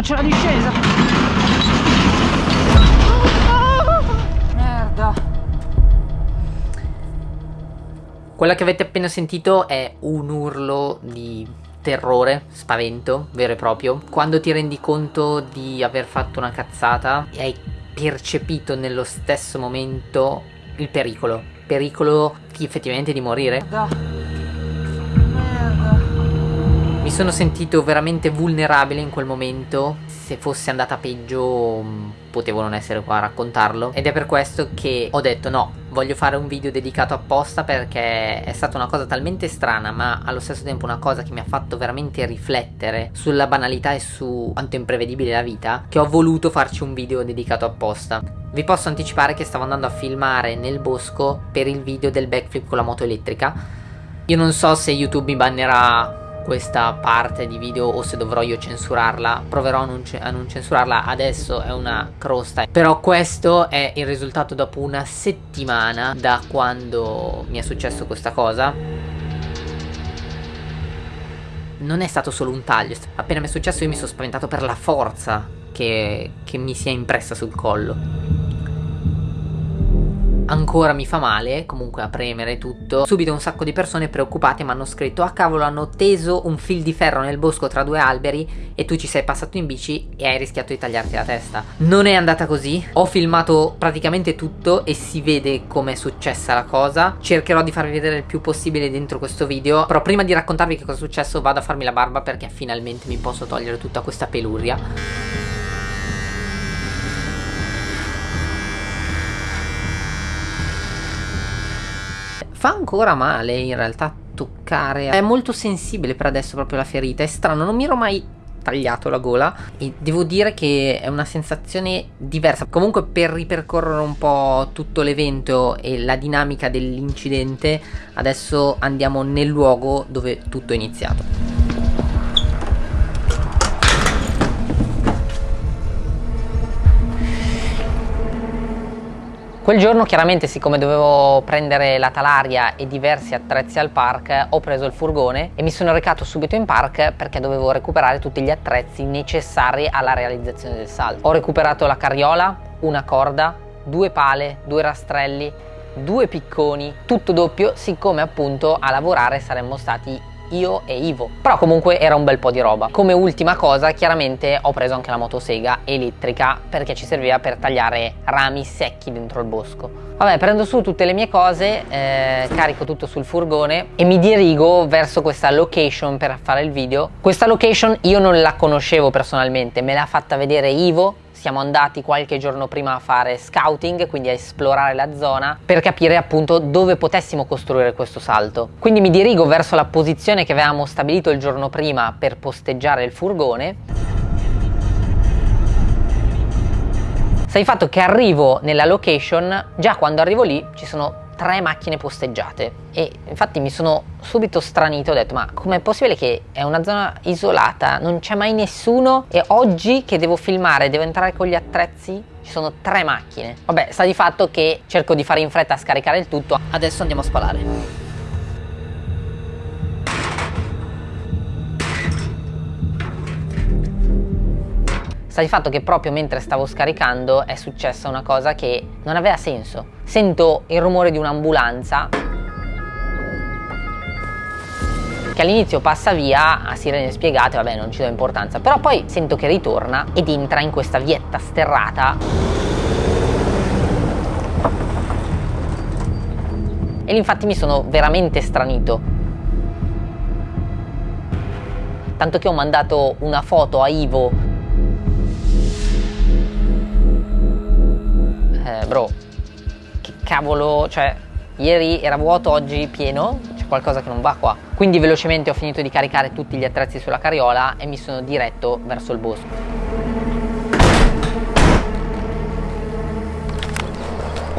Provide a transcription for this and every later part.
no, c'è la discesa! Merda! Quella che avete appena sentito è un urlo di terrore, spavento, vero e proprio. Quando ti rendi conto di aver fatto una cazzata e hai percepito nello stesso momento il pericolo. Pericolo effettivamente di morire. Merda. Sono sentito veramente vulnerabile in quel momento. Se fosse andata peggio mm, potevo non essere qua a raccontarlo. Ed è per questo che ho detto no, voglio fare un video dedicato apposta perché è stata una cosa talmente strana ma allo stesso tempo una cosa che mi ha fatto veramente riflettere sulla banalità e su quanto imprevedibile la vita che ho voluto farci un video dedicato apposta. Vi posso anticipare che stavo andando a filmare nel bosco per il video del backflip con la moto elettrica. Io non so se YouTube mi bannerà questa parte di video o se dovrò io censurarla. Proverò a non, a non, censurarla adesso è una crosta. Però questo è il risultato dopo una settimana da quando mi è successo questa cosa. Non è stato solo un taglio appena mi è successo io mi sono spaventato per la forza che, che mi si è impressa sul collo ancora mi fa male, comunque a premere tutto. Subito un sacco di persone preoccupate mi hanno scritto ah cavolo hanno teso un fil di ferro nel bosco tra due alberi e tu ci sei passato in bici e hai rischiato di tagliarti la testa. Non è andata così, ho filmato praticamente tutto e si vede come è successa la cosa. Cercherò di farvi vedere il più possibile dentro questo video, però prima di raccontarvi che cosa è successo vado a farmi la barba perché finalmente mi posso togliere tutta questa peluria. Fa ancora male in realtà toccare. È molto sensibile per adesso proprio la ferita È strano, non mi ero mai tagliato la gola. E devo dire che è una sensazione diversa. Comunque per ripercorrere un po' tutto l'evento e la dinamica dell'incidente adesso andiamo nel luogo dove tutto è iniziato Quel giorno chiaramente siccome dovevo prendere la talaria e diversi attrezzi al park ho preso il furgone e mi sono recato subito in park perché dovevo recuperare tutti gli attrezzi necessari alla realizzazione del salto. Ho recuperato la carriola, una corda, due pale, due rastrelli, due picconi, tutto doppio siccome appunto a lavorare saremmo stati io e Ivo. Però comunque era un bel po' di roba. Come ultima cosa chiaramente ho preso anche la motosega elettrica perché ci serviva per tagliare rami secchi dentro il bosco. Vabbè, prendo su tutte le mie cose, eh, carico tutto sul furgone e mi dirigo verso questa location per fare il video. Questa location io non la conoscevo personalmente, me l'ha fatta vedere Ivo siamo andati qualche giorno prima a fare scouting, quindi a esplorare la zona per capire appunto dove potessimo costruire questo salto. Quindi mi dirigo verso la posizione che avevamo stabilito il giorno prima per posteggiare il furgone. Sai fatto che arrivo nella location, già quando arrivo lì ci sono tre macchine posteggiate. E infatti mi sono subito stranito ho detto ma com'è possibile che è una zona isolata? Non c'è mai nessuno? E oggi che devo filmare? Devo entrare con gli attrezzi? Ci sono tre macchine. Vabbè sta di fatto che cerco di fare in fretta a scaricare il tutto. Adesso andiamo a spalare Sta di fatto che proprio mentre stavo scaricando è successa una cosa che non aveva senso. Sento il rumore di un'ambulanza che all'inizio passa via a sirene spiegate, vabbè non ci do importanza, però poi sento che ritorna ed entra in questa vietta sterrata e infatti mi sono veramente stranito. Tanto che ho mandato una foto a Ivo eh, bro, che cavolo, cioè, ieri era vuoto, oggi pieno, c'è qualcosa che non va qua. Quindi velocemente ho finito di caricare tutti gli attrezzi sulla carriola e mi sono diretto verso il bosco.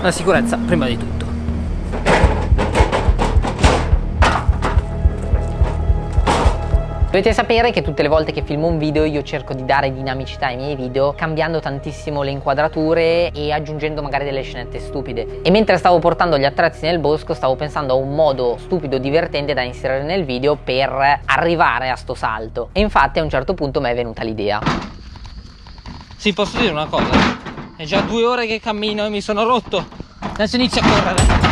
La sicurezza prima di tutto. Dovete sapere che tutte le volte che filmo un video io cerco di dare dinamicità ai miei video cambiando tantissimo le inquadrature e aggiungendo magari delle scenette stupide. E mentre stavo portando gli attrezzi nel bosco stavo pensando a un modo stupido divertente da inserire nel video per arrivare a sto salto. E infatti a un certo punto mi è venuta l'idea. Sì, posso dire una cosa? È già due ore che cammino e mi sono rotto. Adesso inizio a correre.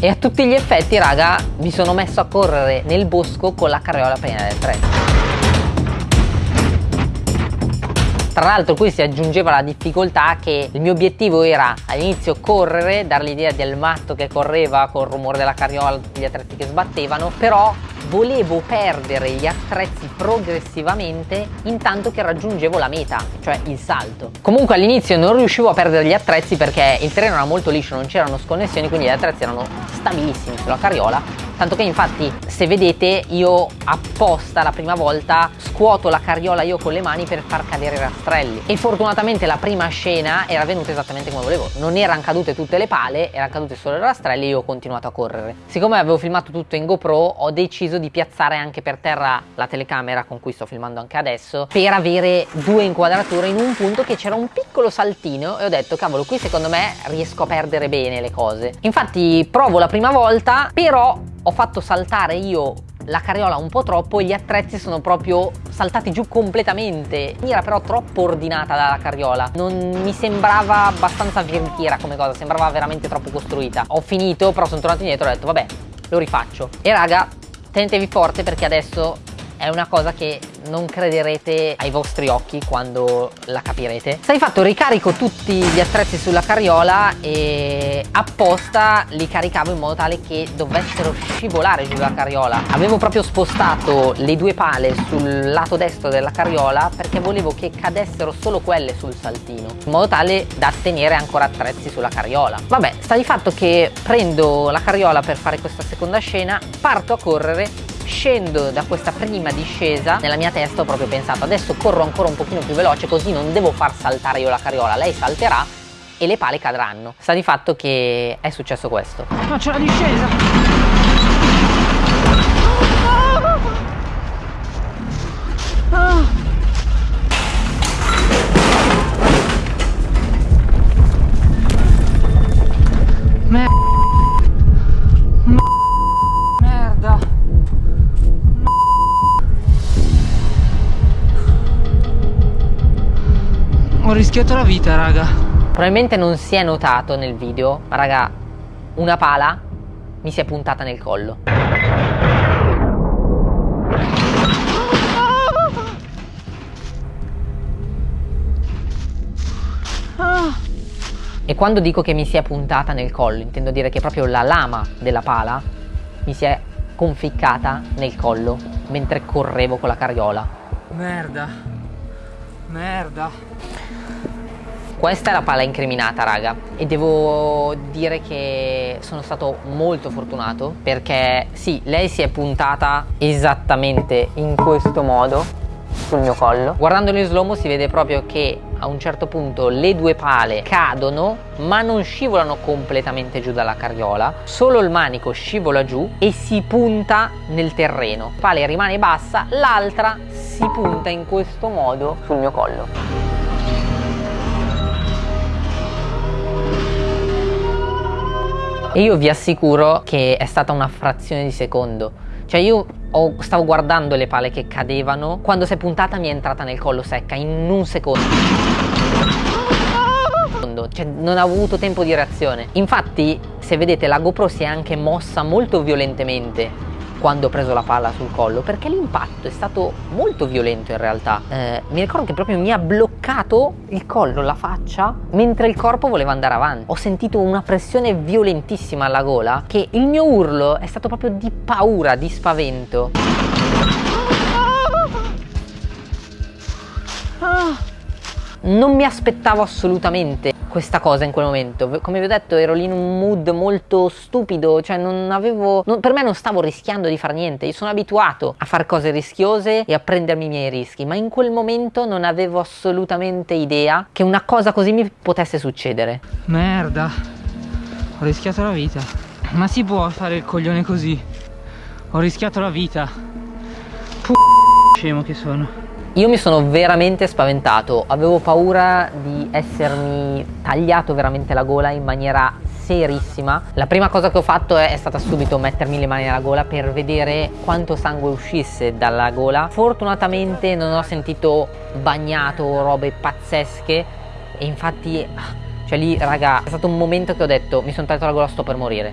E a tutti gli effetti, raga, mi sono messo a correre nel bosco con la carriola piena del treno. Tra l'altro qui si aggiungeva la difficoltà che il mio obiettivo era all'inizio correre, dare l'idea del matto che correva col rumore della carriola, gli attrezzi che sbattevano, però volevo perdere gli attrezzi progressivamente intanto che raggiungevo la meta, cioè il salto. Comunque all'inizio non riuscivo a perdere gli attrezzi perché il terreno era molto liscio, non c'erano sconnessioni, quindi gli attrezzi erano stabilissimi sulla carriola tanto che infatti se vedete io apposta la prima volta scuoto la carriola io con le mani per far cadere i rastrelli. E fortunatamente la prima scena era venuta esattamente come volevo. Non erano cadute tutte le pale erano cadute solo i rastrelli e io ho continuato a correre. Siccome avevo filmato tutto in GoPro ho deciso di piazzare anche per terra la telecamera con cui sto filmando anche adesso per avere due inquadrature in un punto che c'era un piccolo saltino e ho detto cavolo qui secondo me riesco a perdere bene le cose infatti provo la prima volta però ho fatto saltare io la carriola un po' troppo e gli attrezzi sono proprio saltati giù completamente. Era però troppo ordinata dalla carriola, non mi sembrava abbastanza veritiera come cosa, sembrava veramente troppo costruita. Ho finito, però sono tornato indietro e ho detto vabbè, lo rifaccio. E raga, tenetevi forte perché adesso è una cosa che non crederete ai vostri occhi quando la capirete. Sta di fatto ricarico tutti gli attrezzi sulla carriola e apposta li caricavo in modo tale che dovessero scivolare giù la carriola. Avevo proprio spostato le due pale sul lato destro della carriola perché volevo che cadessero solo quelle sul saltino, in modo tale da tenere ancora attrezzi sulla carriola. Vabbè, sta di fatto che prendo la carriola per fare questa seconda scena, parto a correre scendo da questa prima discesa nella mia testa ho proprio pensato adesso corro ancora un pochino più veloce così non devo far saltare io la carriola. Lei salterà e le pale cadranno. Sta di fatto che è successo questo. Faccio la discesa. Ah. Rischiato la vita, raga. Probabilmente non si è notato nel video, ma raga, una pala mi si è puntata nel collo. E quando dico che mi si è puntata nel collo, intendo dire che proprio la lama della pala mi si è conficcata nel collo mentre correvo con la carriola. Merda. Merda. Questa è la pala incriminata, raga, e devo dire che sono stato molto fortunato perché sì, lei si è puntata esattamente in questo modo sul mio collo. Guardandolo in slow si vede proprio che a un certo punto le due pale cadono ma non scivolano completamente giù dalla carriola, solo il manico scivola giù e si punta nel terreno. Pale rimane bassa, l'altra si punta in questo modo sul mio collo. E io vi assicuro che è stata una frazione di secondo cioè io ho, stavo guardando le pale che cadevano, quando si è puntata mi è entrata nel collo secca in un secondo. Cioè non ho avuto tempo di reazione. Infatti, se vedete, la GoPro si è anche mossa molto violentemente quando ho preso la palla sul collo perché l'impatto è stato molto violento in realtà. Eh, mi ricordo che proprio mi ha bloccato il collo, la faccia mentre il corpo voleva andare avanti. Ho sentito una pressione violentissima alla gola che il mio urlo è stato proprio di paura, di spavento non mi aspettavo assolutamente questa cosa in quel momento. Come vi ho detto, ero lì in un mood molto stupido, cioè non avevo. Non, per me non stavo rischiando di fare niente. Io sono abituato a fare cose rischiose e a prendermi i miei rischi, ma in quel momento non avevo assolutamente idea che una cosa così mi potesse succedere. Merda, ho rischiato la vita. Ma si può fare il coglione così? Ho rischiato la vita. Puh, scemo che sono. Io mi sono veramente spaventato, avevo paura di essermi tagliato veramente la gola in maniera serissima. La prima cosa che ho fatto è, è stata subito mettermi le mani alla gola per vedere quanto sangue uscisse dalla gola. Fortunatamente non ho sentito bagnato o robe pazzesche e infatti, cioè lì raga, è stato un momento che ho detto mi sono tagliato la gola, sto per morire.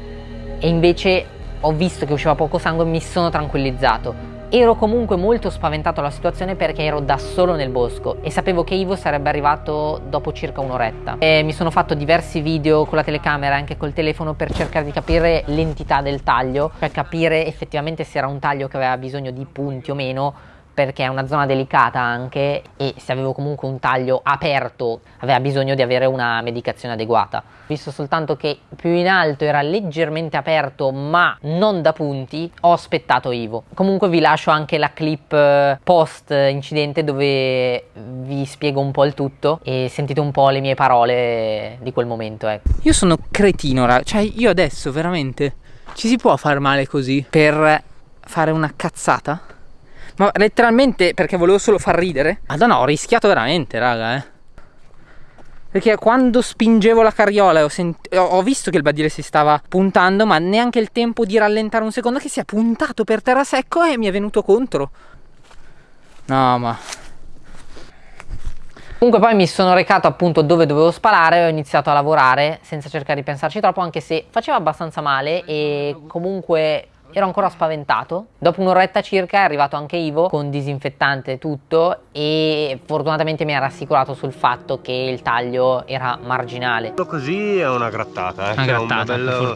E invece ho visto che usciva poco sangue e mi sono tranquillizzato Ero comunque molto spaventato dalla situazione perché ero da solo nel bosco e sapevo che Ivo sarebbe arrivato dopo circa un'oretta. Mi sono fatto diversi video con la telecamera e anche col telefono per cercare di capire l'entità del taglio, per capire effettivamente se era un taglio che aveva bisogno di punti o meno perché è una zona delicata anche e se avevo comunque un taglio aperto aveva bisogno di avere una medicazione adeguata. Visto soltanto che più in alto era leggermente aperto ma non da punti, ho aspettato Ivo. Comunque vi lascio anche la clip eh, post incidente dove vi spiego un po' il tutto e sentite un po' le mie parole di quel momento. Ecco. Io sono cretino, cioè io adesso veramente ci si può far male così per fare una cazzata? Ma letteralmente perché volevo solo far ridere? Madonna, ho rischiato veramente, raga, eh. Perché quando spingevo la carriola ho, ho, visto che il badile si stava puntando, ma neanche il tempo di rallentare un secondo che si è puntato per terra secco e mi è venuto contro. No, ma... Comunque poi mi sono recato appunto dove dovevo sparare e ho iniziato a lavorare senza cercare di pensarci troppo, anche se faceva abbastanza male e comunque ero ancora spaventato. Dopo un'oretta circa è arrivato anche Ivo con disinfettante e tutto e fortunatamente mi ha rassicurato sul fatto che il taglio era marginale. Così è una grattata, eh. Una grattata, una bella,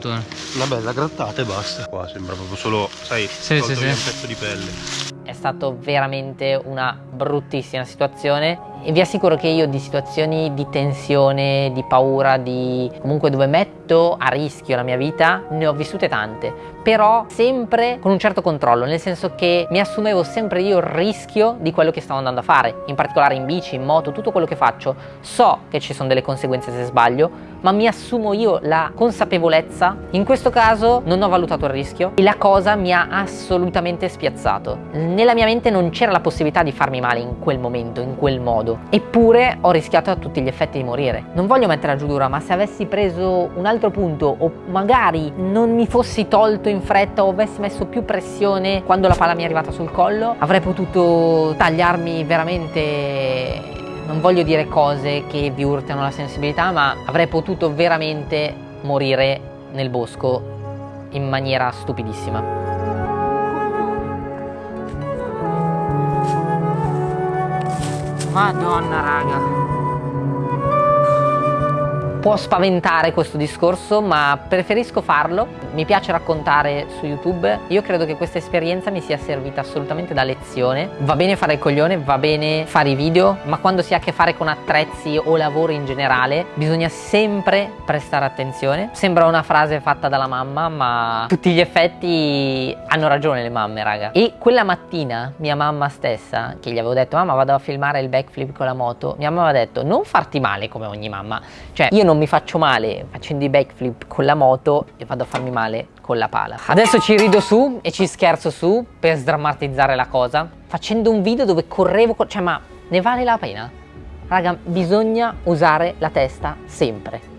una bella grattata e basta. Qua sembra proprio solo, sai, sì, sì, sì. un pezzo di pelle. È stato veramente una bruttissima situazione e vi assicuro che io di situazioni di tensione, di paura, di comunque dove metto a rischio la mia vita, ne ho vissute tante, però sempre con un certo controllo, nel senso che mi assumevo sempre io il rischio di quello che stavo andando a fare, in particolare in bici, in moto, tutto quello che faccio. So che ci sono delle conseguenze se sbaglio, ma mi assumo io la consapevolezza. In questo caso non ho valutato il rischio e la cosa mi ha assolutamente spiazzato. Nella mia mente non c'era la possibilità di farmi male in quel momento, in quel modo. Eppure ho rischiato a tutti gli effetti di morire. Non voglio mettere a giù dura, ma se avessi preso un altro punto o magari non mi fossi tolto in fretta o avessi messo più pressione quando la palla mi è arrivata sul collo, avrei potuto tagliarmi veramente non voglio dire cose che vi urtano la sensibilità, ma avrei potuto veramente morire nel bosco in maniera stupidissima. Madonna raga Può spaventare questo discorso ma preferisco farlo, mi piace raccontare su YouTube, io credo che questa esperienza mi sia servita assolutamente da lezione, va bene fare il coglione, va bene fare i video, ma quando si ha a che fare con attrezzi o lavoro in generale bisogna sempre prestare attenzione, sembra una frase fatta dalla mamma ma tutti gli effetti hanno ragione le mamme raga. E quella mattina mia mamma stessa che gli avevo detto mamma vado a filmare il backflip con la moto, mia mamma aveva detto non farti male come ogni mamma, cioè io non mi faccio male facendo i backflip con la moto e vado a farmi male con la pala. Adesso ci rido su e ci scherzo su per sdrammatizzare la cosa facendo un video dove correvo, cioè ma ne vale la pena? Raga, bisogna usare la testa sempre.